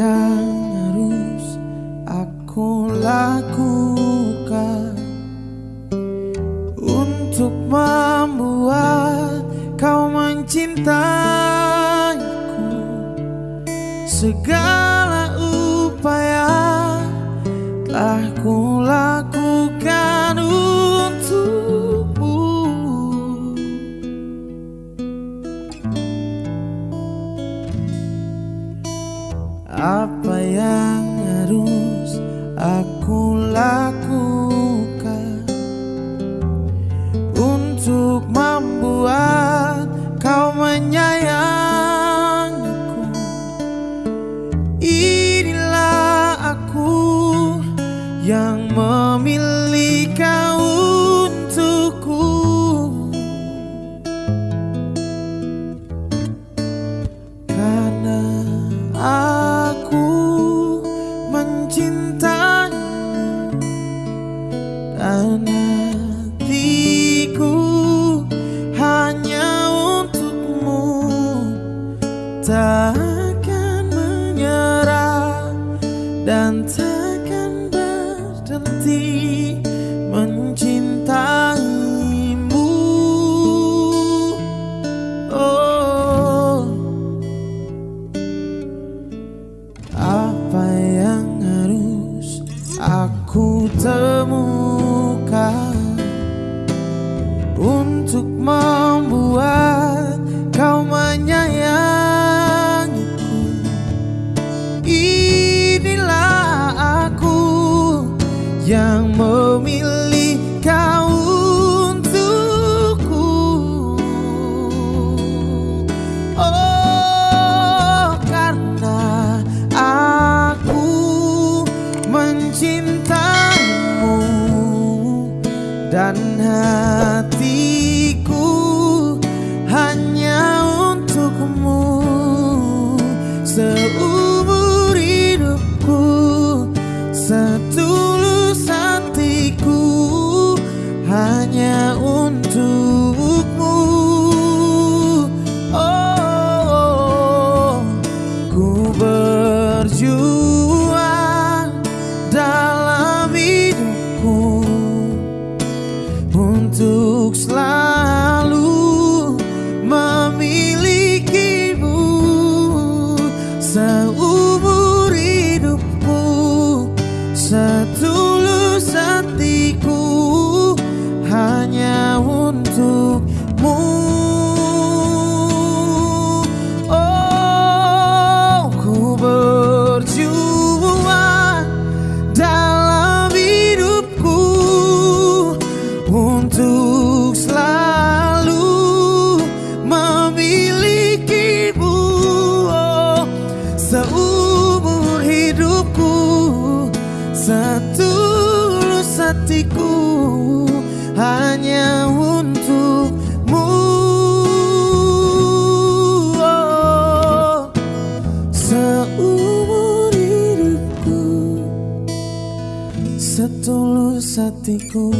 Yang harus aku lakukan Untuk membuat kau mencintaiku. Segala Apa yang harus aku lakukan Untuk membuat kau menyayangiku? Inilah aku yang memilih kau Dan hatiku hanya untukmu. Takkan menyerah dan takkan berhenti mencintaimu. Oh Apa yang harus aku temukan membuat kau menyayangiku. Inilah aku yang memilih kau untukku. Oh karena aku mencintaimu dan hatiku setulus hatiku hanya untukmu. Oh, seumur hidupku setulus hatiku